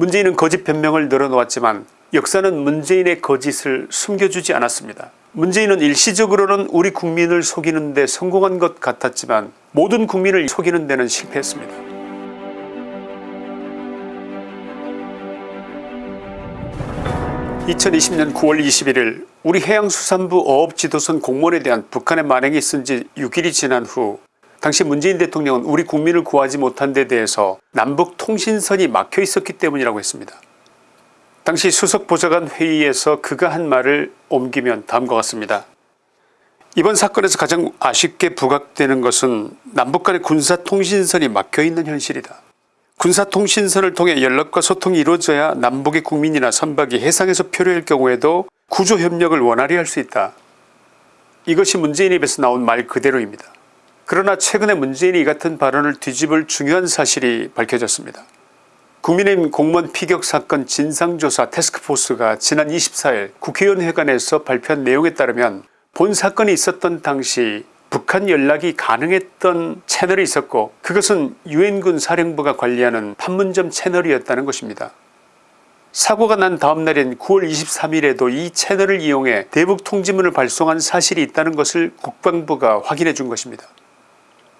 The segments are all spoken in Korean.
문재인은 거짓 변명을 늘어놓았지만 역사는 문재인의 거짓을 숨겨주지 않았습니다. 문재인은 일시적으로는 우리 국민을 속이는 데 성공한 것 같았지만 모든 국민을 속이는 데는 실패했습니다. 2020년 9월 21일 우리 해양수산부 어업지도선 공무원에 대한 북한의 만행이 있은 지 6일이 지난 후 당시 문재인 대통령은 우리 국민을 구하지 못한 데 대해서 남북 통신선이 막혀 있었기 때문이라고 했습니다. 당시 수석보좌관 회의에서 그가 한 말을 옮기면 다음과 같습니다. 이번 사건에서 가장 아쉽게 부각되는 것은 남북 간의 군사통신선이 막혀있는 현실이다. 군사통신선을 통해 연락과 소통이 이루어져야 남북의 국민이나 선박이 해상에서 표류할 경우에도 구조협력을 원활히 할 수 있다. 이것이 문재인 입에서 나온 말 그대로입니다. 그러나 최근에 문재인이 이 같은 발언을 뒤집을 중요한 사실이 밝혀졌습니다. 국민의힘 공무원 피격 사건 진상조사 태스크포스가 지난 24일 국회의원회관에서 발표한 내용에 따르면 본 사건이 있었던 당시 북한 연락이 가능했던 채널이 있었고 그것은 유엔군 사령부가 관리하는 판문점 채널이었다는 것입니다. 사고가 난 다음 날인 9월 23일에도 이 채널을 이용해 대북 통지문을 발송한 사실이 있다는 것을 국방부가 확인해 준 것입니다.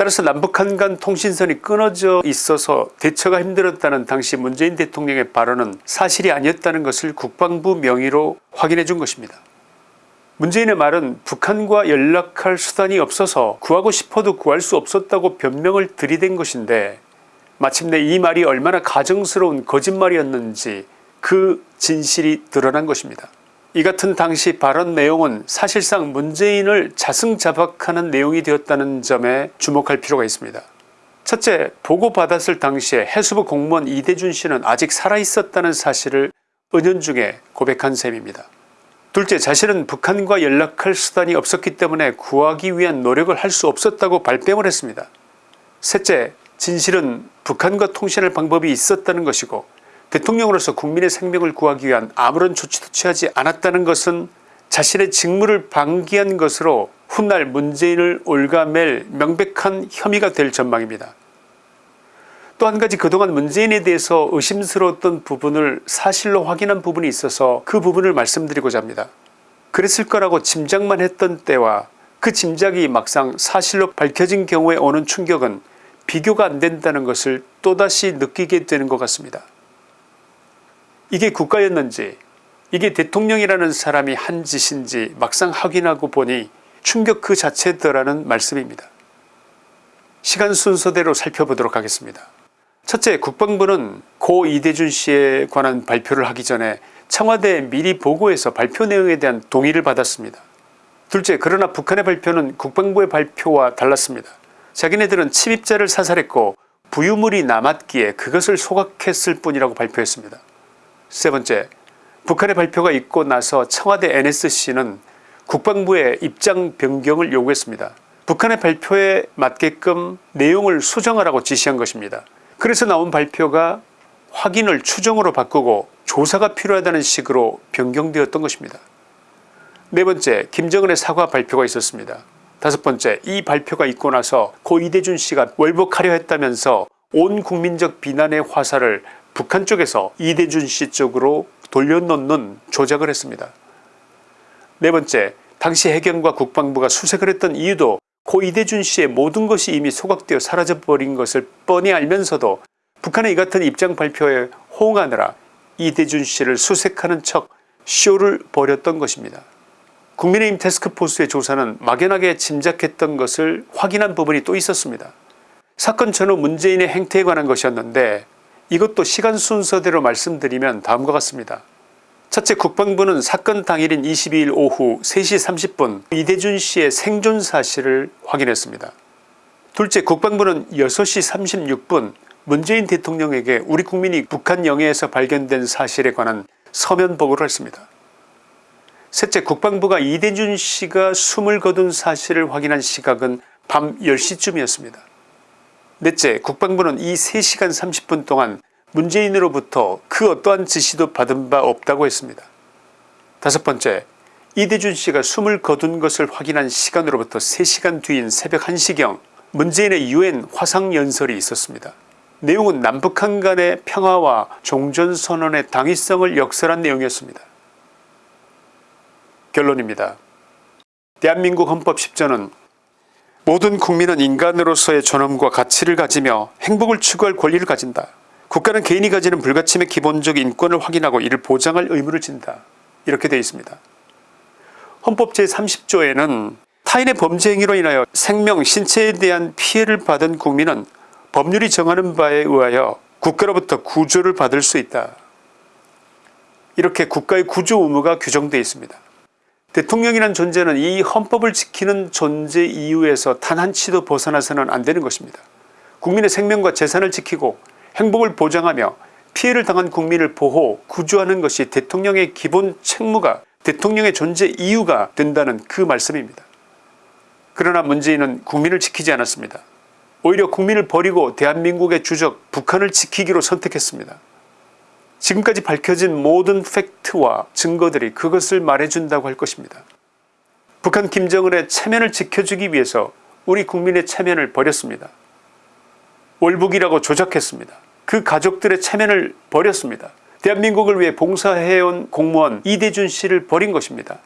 따라서 남북한 간 통신선이 끊어져 있어서 대처가 힘들었다는 당시 문재인 대통령의 발언은 사실이 아니었다는 것을 국방부 명의로 확인해 준 것입니다. 문재인의 말은 북한과 연락할 수단이 없어서 구하고 싶어도 구할 수 없었다고 변명을 들이댄 것인데 마침내 이 말이 얼마나 가정스러운 거짓말이었는지 그 진실이 드러난 것입니다. 이 같은 당시 발언 내용은 사실상 문재인을 자승자박하는 내용이 되었다는 점에 주목할 필요가 있습니다. 첫째 보고받았을 당시에 해수부 공무원 이대준 씨는 아직 살아있었다는 사실을 은연중에 고백한 셈입니다. 둘째 자신은 북한과 연락할 수단이 없었기 때문에 구하기 위한 노력을 할 수 없었다고 발뺌을 했습니다. 셋째 진실은 북한과 통신할 방법이 있었다는 것이고 대통령으로서 국민의 생명을 구하기 위한 아무런 조치도 취하지 않았다는 것은 자신의 직무를 방기한 것으로 훗날 문재인을 올가맬 명백한 혐의가 될 전망입니다. 또 한 가지 그동안 문재인에 대해서 의심스러웠던 부분을 사실로 확인한 부분이 있어서 그 부분을 말씀드리고자 합니다. 그랬을 거라고 짐작만 했던 때와 그 짐작이 막상 사실로 밝혀진 경우에 오는 충격은 비교가 안된다는 것을 또다시 느끼게 되는 것 같습니다. 이게 국가였는지 이게 대통령이라는 사람이 한 짓인지 막상 확인하고 보니 충격 그 자체더라는 말씀입니다. 시간 순서대로 살펴보도록 하겠습니다. 첫째 국방부는 고 이대준 씨에 관한 발표를 하기 전에 청와대에 미리 보고해서 발표 내용에 대한 동의를 받았습니다. 둘째 그러나 북한의 발표는 국방부의 발표와 달랐습니다. 자기네들은 침입자를 사살했고 부유물이 남았기에 그것을 소각했을 뿐이라고 발표했습니다. 세 번째 북한의 발표가 있고 나서 청와대 nsc는 국방부의 입장 변경을 요구했습니다. 북한의 발표에 맞게끔 내용을 수정하라고 지시한 것입니다. 그래서 나온 발표가 확인을 추정으로 바꾸고 조사가 필요하다는 식으로 변경되었던 것입니다. 네 번째 김정은의 사과 발표가 있었습니다. 다섯 번째 이 발표가 있고 나서 고 이대준 씨가 월복하려 했다면서 온 국민적 비난의 화살을 북한 쪽에서 이대준 씨 쪽으로 돌려놓는 조작을 했습니다. 네 번째 당시 해경과 국방부가 수색을 했던 이유도 고 이대준 씨의 모든 것이 이미 소각되어 사라져버린 것을 뻔히 알면서도 북한의 이 같은 입장 발표에 호응하느라 이대준 씨를 수색하는 척 쇼를 벌였던 것입니다. 국민의힘 태스크포스의 조사는 막연하게 짐작했던 것을 확인한 부분이 또 있었습니다. 사건 전후 문재인의 행태에 관한 것이었는데 이것도 시간 순서대로 말씀드리면 다음과 같습니다. 첫째 국방부는 사건 당일인 22일 오후 3시 30분 이대준 씨의 생존 사실을 확인했습니다. 둘째 국방부는 6시 36분 문재인 대통령에게 우리 국민이 북한 영해에서 발견된 사실에 관한 서면 보고를 했습니다. 셋째 국방부가 이대준 씨가 숨을 거둔 사실을 확인한 시각은 밤 10시쯤이었습니다. 넷째 국방부는 이 3시간 30분 동안 문재인으로부터 그 어떠한 지시도 받은 바 없다고 했습니다. 다섯 번째 이대준 씨가 숨을 거둔 것을 확인한 시간으로부터 3시간 뒤인 새벽 1시경 문재인의 유엔 화상연설이 있었습니다. 내용은 남북한 간의 평화와 종전선언의 당위성을 역설한 내용이었습니다. 결론입니다. 대한민국 헌법 10조는 모든 국민은 인간으로서의 존엄과 가치를 가지며 행복을 추구할 권리를 가진다. 국가는 개인이 가지는 불가침의 기본적 인권을 확인하고 이를 보장할 의무를 진다. 이렇게 되어 있습니다. 헌법 제30조에는 타인의 범죄 행위로 인하여 생명, 신체에 대한 피해를 받은 국민은 법률이 정하는 바에 의하여 국가로부터 구조를 받을 수 있다. 이렇게 국가의 구조 의무가 규정되어 있습니다. 대통령이란 존재는 이 헌법을 지키는 존재 이유에서 단 한치도 벗어나서는 안되는 것입니다. 국민의 생명과 재산을 지키고 행복을 보장하며 피해를 당한 국민을 보호 구조하는 것이 대통령의 기본 책무가 대통령의 존재 이유가 된다는 그 말씀입니다. 그러나 문재인은 국민을 지키지 않았습니다. 오히려 국민을 버리고 대한민국의 주적 북한을 지키기로 선택했습니다. 지금까지 밝혀진 모든 팩트와 증거들이 그것을 말해준다고 할 것입니다. 북한 김정은의 체면을 지켜주기 위해서 우리 국민의 체면을 버렸습니다. 월북이라고 조작했습니다. 그 가족들의 체면을 버렸습니다. 대한민국을 위해 봉사해온 공무원 이대준 씨를 버린 것입니다.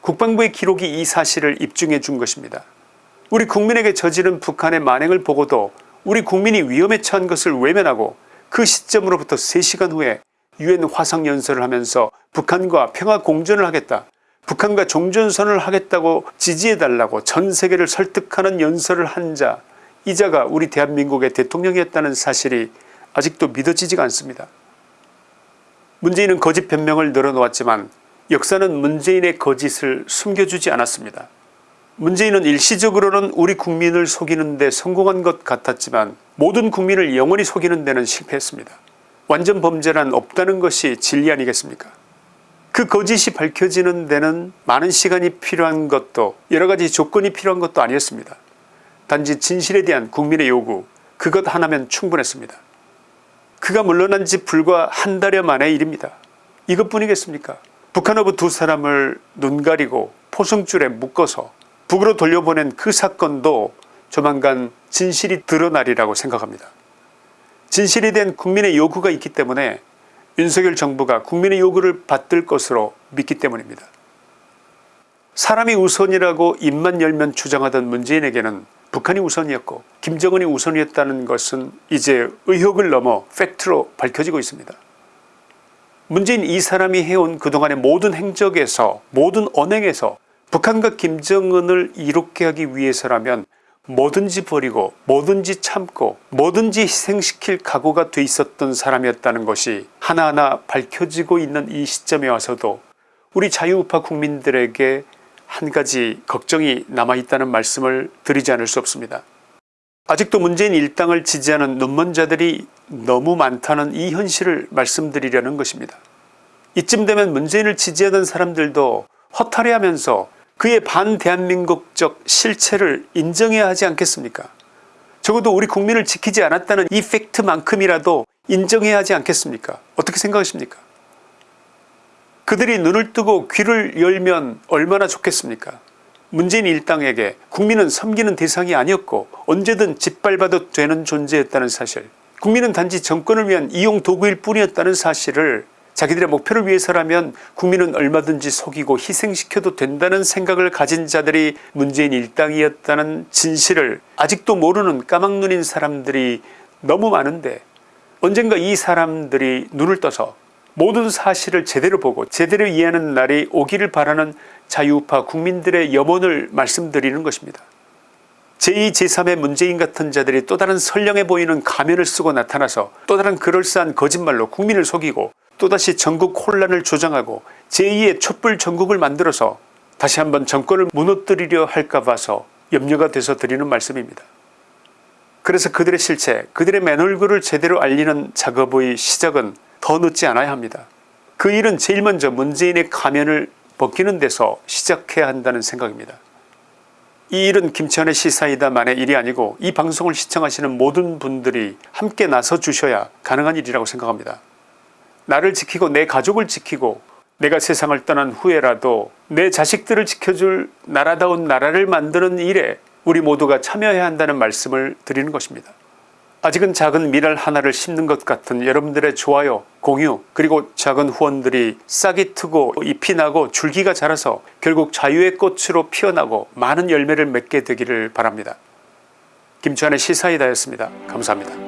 국방부의 기록이 이 사실을 입증해 준 것입니다. 우리 국민에게 저지른 북한의 만행을 보고도 우리 국민이 위험에 처한 것을 외면하고 그 시점으로부터 3시간 후에 유엔 화상연설을 하면서 북한과 평화공존을 하겠다 북한과 종전선을 하겠다고 지지해달라고 전세계를 설득하는 연설을 한 자 이자가 우리 대한민국의 대통령이었다는 사실이 아직도 믿어지지가 않습니다. 문재인은 거짓 변명을 늘어놓았지만 역사는 문재인의 거짓을 숨겨주지 않았습니다. 문재인은 일시적으로는 우리 국민을 속이는 데 성공한 것 같았지만 모든 국민을 영원히 속이는 데는 실패했습니다. 완전 범죄란 없다는 것이 진리 아니겠습니까 그 거짓이 밝혀지는 데는 많은 시간이 필요한 것도 여러가지 조건이 필요한 것도 아니었습니다. 단지 진실에 대한 국민의 요구 그것 하나면 충분했습니다. 그가 물러난 지 불과 한 달여 만의 일입니다. 이것뿐이겠습니까 북한어부 두 사람을 눈 가리고 포승줄에 묶어서 북으로 돌려보낸 그 사건도 조만간 진실이 드러나리라고 생각합니다. 진실에 대한 국민의 요구가 있기 때문에 윤석열 정부가 국민의 요구를 받들 것으로 믿기 때문입니다. 사람이 우선이라고 입만 열면 주장하던 문재인에게는 북한이 우선이었고 김정은이 우선이었다는 것은 이제 의혹을 넘어 팩트로 밝혀지고 있습니다. 문재인 이 사람이 해온 그동안의 모든 행적에서 모든 언행에서 북한과 김정은을 이롭게 하기 위해서라면 뭐든지 버리고 뭐든지 참고 뭐든지 희생시킬 각오가 돼 있었던 사람이었다는 것이 하나하나 밝혀지고 있는 이 시점에 와서도 우리 자유우파 국민들에게 한 가지 걱정이 남아있다는 말씀을 드리지 않을 수 없습니다. 아직도 문재인 일당을 지지하는 눈먼 자들이 너무 많다는 이 현실을 말씀드리려는 것입니다. 이쯤 되면 문재인을 지지하던 사람들도 허탈해하면서 그의 반대한민국적 실체를 인정해야 하지 않겠습니까 적어도 우리 국민을 지키지 않았다는 이 팩트만큼이라도 인정해야 하지 않겠습니까 어떻게 생각하십니까 그들이 눈을 뜨고 귀를 열면 얼마나 좋겠습니까? 문재인 일당에게 국민은 섬기는 대상이 아니었고 언제든 짓밟아도 되는 존재였다는 사실 국민은 단지 정권을 위한 이용 도구일 뿐이었다는 사실을 자기들의 목표를 위해서라면 국민은 얼마든지 속이고 희생시켜도 된다는 생각을 가진 자들이 문재인 일당이었다는 진실을 아직도 모르는 까막눈인 사람들이 너무 많은데 언젠가 이 사람들이 눈을 떠서 모든 사실을 제대로 보고 제대로 이해하는 날이 오기를 바라는 자유파 국민들의 염원을 말씀드리는 것입니다. 제2 제3의 문재인 같은 자들이 또 다른 선량해 보이는 가면을 쓰고 나타나서 또 다른 그럴싸한 거짓말로 국민을 속이고 또다시 전국 혼란을 조장하고 제2의 촛불 전국을 만들어서 다시 한번 정권을 무너뜨리려 할까 봐서 염려가 돼서 드리는 말씀입니다. 그래서 그들의 실체 그들의 맨얼굴을 제대로 알리는 작업의 시작은 더 늦지 않아야 합니다. 그 일은 제일 먼저 문재인의 가면을 벗기는 데서 시작해야 한다는 생각입니다. 이 일은 김치환의 시사이다만의 일이 아니고 이 방송을 시청하시는 모든 분들이 함께 나서 주셔야 가능한 일이라고 생각합니다. 나를 지키고 내 가족을 지키고 내가 세상을 떠난 후에라도 내 자식들을 지켜줄 나라다운 나라를 만드는 일에 우리 모두가 참여해야 한다는 말씀을 드리는 것입니다. 아직은 작은 미랄 하나를 심는 것 같은 여러분들의 좋아요 공유 그리고 작은 후원들이 싹이 트고 잎이 나고 줄기가 자라서 결국 자유의 꽃으로 피어나고 많은 열매를 맺게 되기를 바랍니다. 김치환의 시사이다였습니다. 감사합니다.